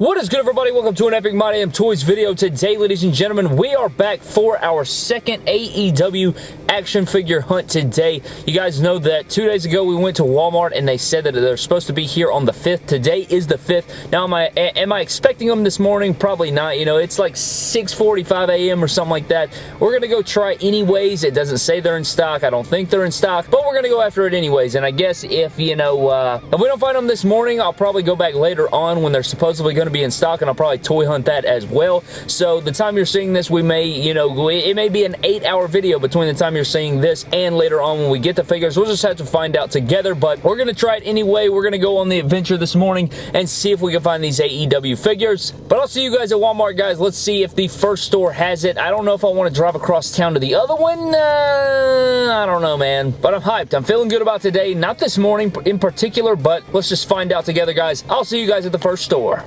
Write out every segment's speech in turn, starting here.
Whoa. What is good everybody? Welcome to an Epic My Damn Toys video. Today, ladies and gentlemen, we are back for our second AEW action figure hunt today. You guys know that two days ago we went to Walmart and they said that they're supposed to be here on the 5th. Today is the 5th. Now, am I, am I expecting them this morning? Probably not. You know, it's like 6.45 a.m. or something like that. We're going to go try anyways. It doesn't say they're in stock. I don't think they're in stock, but we're going to go after it anyways. And I guess if, you know, uh, if we don't find them this morning, I'll probably go back later on when they're supposedly going to be in stock, and I'll probably toy hunt that as well. So the time you're seeing this, we may, you know, it may be an eight-hour video between the time you're seeing this and later on when we get the figures. We'll just have to find out together, but we're going to try it anyway. We're going to go on the adventure this morning and see if we can find these AEW figures. But I'll see you guys at Walmart, guys. Let's see if the first store has it. I don't know if I want to drive across town to the other one. Uh, I don't know, man. But I'm hyped. I'm feeling good about today. Not this morning in particular, but let's just find out together, guys. I'll see you guys at the first store.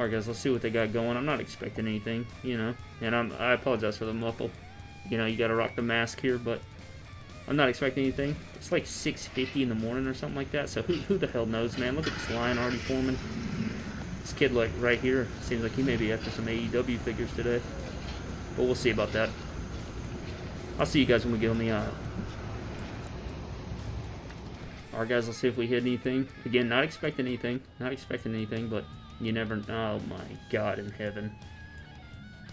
Alright guys, let's see what they got going. I'm not expecting anything, you know. And I'm, I apologize for the muffle. You know, you gotta rock the mask here, but I'm not expecting anything. It's like 6.50 in the morning or something like that, so who, who the hell knows, man? Look at this line already forming. This kid, like, right here, seems like he may be after some AEW figures today. But we'll see about that. I'll see you guys when we get on the uh, aisle. Alright guys, let's see if we hit anything. Again, not expecting anything. Not expecting anything, but you never... Oh, my God in heaven.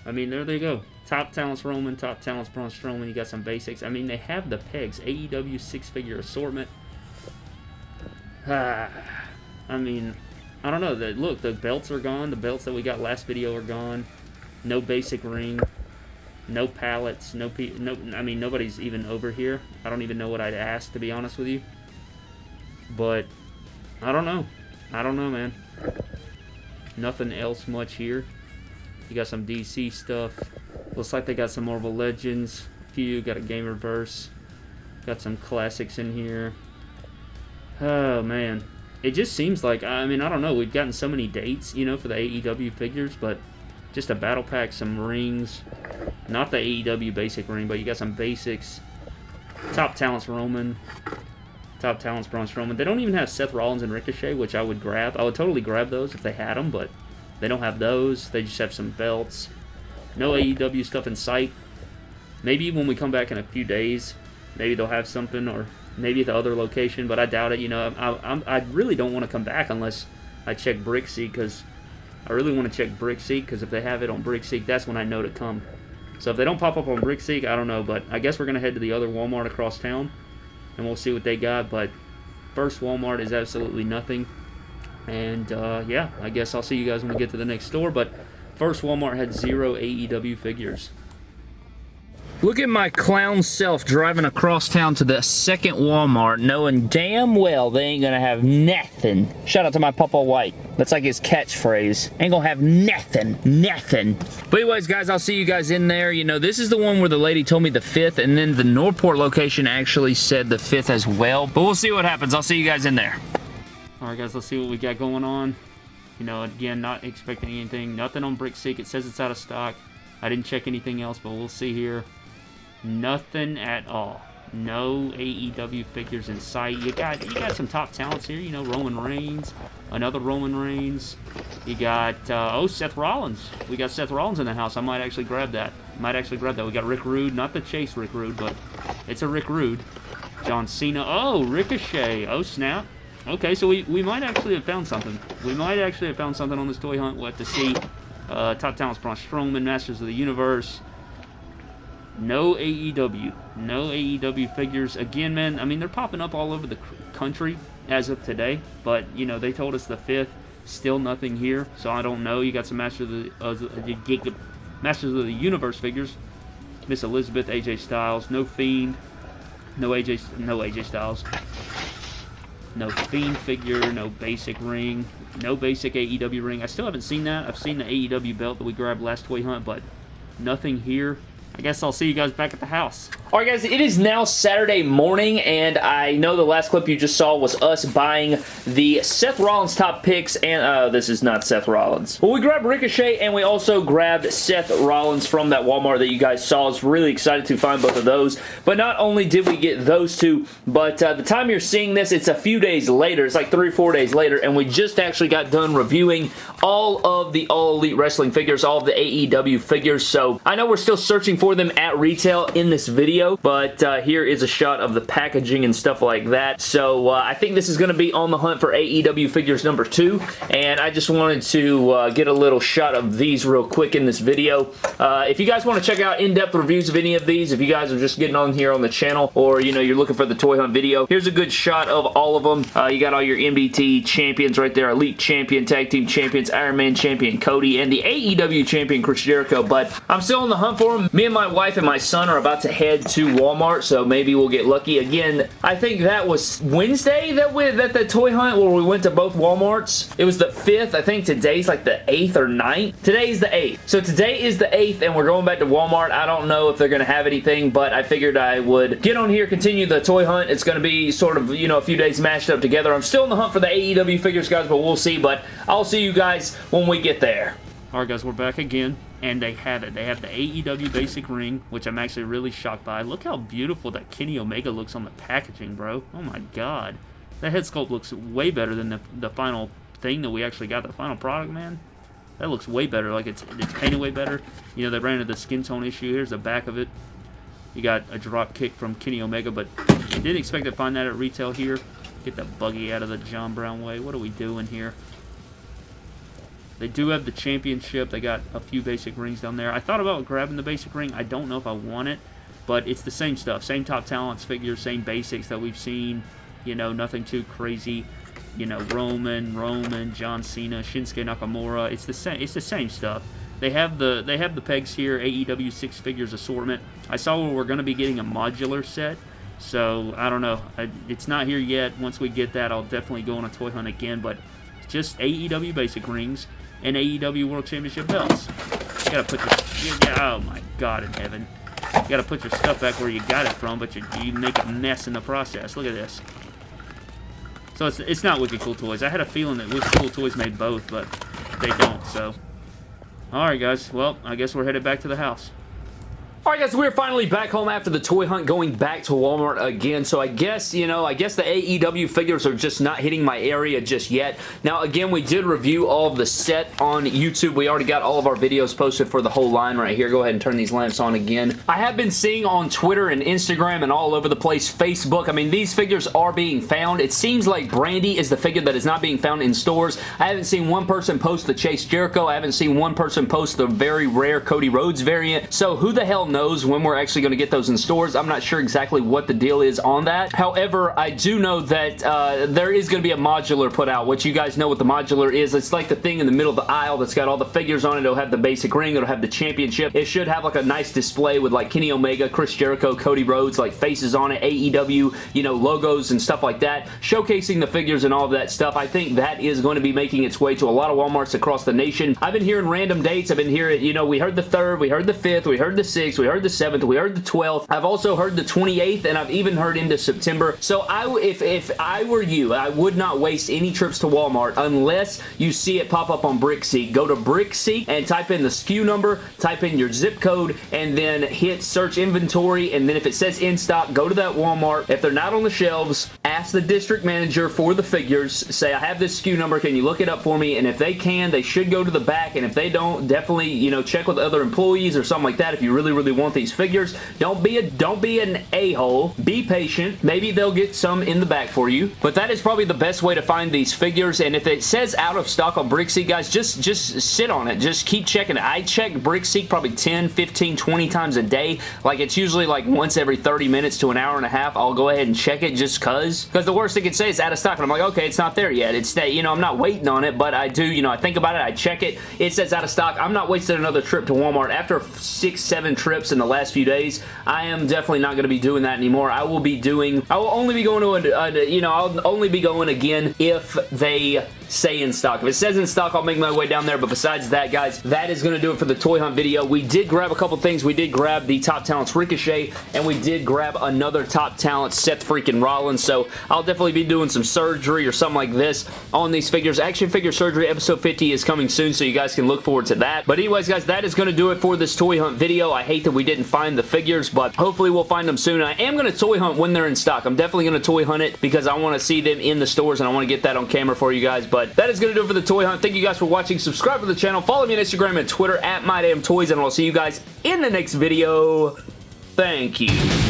I mean, there they go. Top talents Roman, top talents Braun Strowman. You got some basics. I mean, they have the pegs. AEW six-figure assortment. Ah, I mean, I don't know. The, look, the belts are gone. The belts that we got last video are gone. No basic ring. No pallets. No, pe no. I mean, nobody's even over here. I don't even know what I'd ask, to be honest with you. But, I don't know. I don't know, man. Nothing else much here. You got some DC stuff. Looks like they got some Marvel Legends. Few got a Gamerverse. Got some classics in here. Oh man, it just seems like I mean I don't know. We've gotten so many dates, you know, for the AEW figures, but just a battle pack, some rings. Not the AEW basic ring, but you got some basics. Top talents Roman. Top talents Braun Strowman. They don't even have Seth Rollins and Ricochet, which I would grab. I would totally grab those if they had them, but they don't have those. They just have some belts. No AEW stuff in sight. Maybe when we come back in a few days, maybe they'll have something, or maybe at the other location, but I doubt it. You know, I, I, I really don't want to come back unless I check Brickseek, because I really want to check Brickseek, because if they have it on Brickseek, that's when I know to come. So if they don't pop up on Brickseek, I don't know, but I guess we're going to head to the other Walmart across town and we'll see what they got. But first Walmart is absolutely nothing. And uh, yeah, I guess I'll see you guys when we get to the next store. But first Walmart had zero AEW figures. Look at my clown self driving across town to the second Walmart knowing damn well they ain't gonna have nothing. Shout out to my Papa White. That's like his catchphrase. Ain't gonna have nothing. Nothing. But anyways, guys, I'll see you guys in there. You know, this is the one where the lady told me the 5th, and then the Northport location actually said the 5th as well. But we'll see what happens. I'll see you guys in there. Alright, guys, let's see what we got going on. You know, again, not expecting anything. Nothing on Brickseek. It says it's out of stock. I didn't check anything else, but we'll see here. Nothing at all. No AEW figures in sight. You got you got some top talents here. You know Roman Reigns, another Roman Reigns. You got uh, oh Seth Rollins. We got Seth Rollins in the house. I might actually grab that. Might actually grab that. We got Rick Rude, not the Chase Rick Rude, but it's a Rick Rude. John Cena. Oh Ricochet. Oh snap. Okay, so we, we might actually have found something. We might actually have found something on this toy hunt. We'll have to see. Uh, top talents: Braun Strowman, Masters of the Universe. No AEW. No AEW figures. Again, man, I mean, they're popping up all over the country as of today. But, you know, they told us the 5th. Still nothing here. So I don't know. You got some Masters of the, uh, Masters of the Universe figures. Miss Elizabeth, AJ Styles. No Fiend. No AJ, no AJ Styles. No Fiend figure. No basic ring. No basic AEW ring. I still haven't seen that. I've seen the AEW belt that we grabbed last toy hunt, but nothing here. I guess I'll see you guys back at the house. Alright guys, it is now Saturday morning, and I know the last clip you just saw was us buying the Seth Rollins top picks, and uh, this is not Seth Rollins. Well, we grabbed Ricochet, and we also grabbed Seth Rollins from that Walmart that you guys saw. I was really excited to find both of those, but not only did we get those two, but uh, the time you're seeing this, it's a few days later. It's like three four days later, and we just actually got done reviewing all of the All Elite Wrestling figures, all of the AEW figures, so I know we're still searching for them at retail in this video, video, but uh, here is a shot of the packaging and stuff like that. So uh, I think this is going to be on the hunt for AEW figures number two, and I just wanted to uh, get a little shot of these real quick in this video. Uh, if you guys want to check out in-depth reviews of any of these, if you guys are just getting on here on the channel, or you know you're looking for the toy hunt video, here's a good shot of all of them. Uh, you got all your MDT champions right there, Elite Champion, Tag Team Champions, Iron Man Champion Cody, and the AEW Champion Chris Jericho, but I'm still on the hunt for them. Me and my wife and my son are about to head to Walmart, so maybe we'll get lucky. Again, I think that was Wednesday that we that the toy hunt where we went to both Walmarts. It was the 5th. I think today's like the 8th or 9th. Today's the 8th. So today is the 8th, and we're going back to Walmart. I don't know if they're going to have anything, but I figured I would get on here, continue the toy hunt. It's going to be sort of, you know, a few days mashed up together. I'm still in the hunt for the AEW figures, guys, but we'll see. But I'll see you guys when we get there. Alright guys, we're back again, and they had it. They have the AEW basic ring, which I'm actually really shocked by. Look how beautiful that Kenny Omega looks on the packaging, bro. Oh my god. That head sculpt looks way better than the, the final thing that we actually got, the final product, man. That looks way better, like it's, it's painted way better. You know, they ran into the skin tone issue. Here's the back of it. You got a drop kick from Kenny Omega, but didn't expect to find that at retail here. Get that buggy out of the John Brown way. What are we doing here? They do have the championship. They got a few basic rings down there. I thought about grabbing the basic ring. I don't know if I want it, but it's the same stuff. Same top talents figures, same basics that we've seen. You know, nothing too crazy. You know, Roman, Roman, John Cena, Shinsuke Nakamura. It's the same. It's the same stuff. They have the they have the pegs here. AEW six figures assortment. I saw where we're going to be getting a modular set. So I don't know. I, it's not here yet. Once we get that, I'll definitely go on a toy hunt again. But just AEW basic rings and AEW World Championship belts. You gotta put your, yeah, oh my god in heaven. You gotta put your stuff back where you got it from, but you, you make a mess in the process. Look at this. So it's, it's not Wicked Cool Toys. I had a feeling that Wicked Cool Toys made both, but they don't, so. Alright guys, well, I guess we're headed back to the house. Alright guys, we're finally back home after the toy hunt going back to Walmart again. So I guess, you know, I guess the AEW figures are just not hitting my area just yet. Now again, we did review all of the set on YouTube. We already got all of our videos posted for the whole line right here. Go ahead and turn these lamps on again. I have been seeing on Twitter and Instagram and all over the place, Facebook. I mean, these figures are being found. It seems like Brandi is the figure that is not being found in stores. I haven't seen one person post the Chase Jericho. I haven't seen one person post the very rare Cody Rhodes variant. So who the hell knows when we're actually going to get those in stores. I'm not sure exactly what the deal is on that. However, I do know that uh, there is going to be a modular put out, which you guys know what the modular is. It's like the thing in the middle of the aisle that's got all the figures on it. It'll have the basic ring. It'll have the championship. It should have like a nice display with like Kenny Omega, Chris Jericho, Cody Rhodes, like faces on it, AEW, you know, logos and stuff like that, showcasing the figures and all of that stuff. I think that is going to be making its way to a lot of Walmarts across the nation. I've been hearing random dates. I've been hearing, you know, we heard the 3rd, we heard the 5th, we heard the 6th, we heard the 7th, we heard the 12th. I've also heard the 28th, and I've even heard into September. So I, if, if I were you, I would not waste any trips to Walmart unless you see it pop up on BrickSeek. Go to BrickSeek and type in the SKU number, type in your zip code, and then hit search inventory, and then if it says in stock, go to that Walmart. If they're not on the shelves, ask the district manager for the figures. Say, I have this SKU number. Can you look it up for me? And if they can, they should go to the back, and if they don't, definitely, you know, check with other employees or something like that if you really, really want these figures. Don't be a don't be an a-hole. Be patient. Maybe they'll get some in the back for you. But that is probably the best way to find these figures. And if it says out of stock on BrickSeek, guys, just, just sit on it. Just keep checking it. I check BrickSeek probably 10, 15, 20 times a day. Like, it's usually like once every 30 minutes to an hour and a half. I'll go ahead and check it just cause. Because the worst they can say is out of stock. And I'm like, okay, it's not there yet. It's, you know, I'm not waiting on it, but I do, you know, I think about it. I check it. It says out of stock. I'm not wasting another trip to Walmart. After six, seven trips in the last few days, I am definitely not going to be doing that anymore. I will be doing, I will only be going to, a, a, you know, I'll only be going again if they say in stock. If it says in stock, I'll make my way down there, but besides that, guys, that is going to do it for the toy hunt video. We did grab a couple things. We did grab the Top Talents Ricochet, and we did grab another Top Talent Seth freaking Rollins, so I'll definitely be doing some surgery or something like this on these figures. Action Figure Surgery episode 50 is coming soon, so you guys can look forward to that. But anyways, guys, that is going to do it for this toy hunt video. I hate that we didn't find the figures, but hopefully we'll find them soon. I am going to toy hunt when they're in stock. I'm definitely going to toy hunt it because I want to see them in the stores, and I want to get that on camera for you guys, but that is going to do it for the toy hunt. Thank you guys for watching. Subscribe to the channel. Follow me on Instagram and Twitter at MyDamnToys, and I'll see you guys in the next video. Thank you.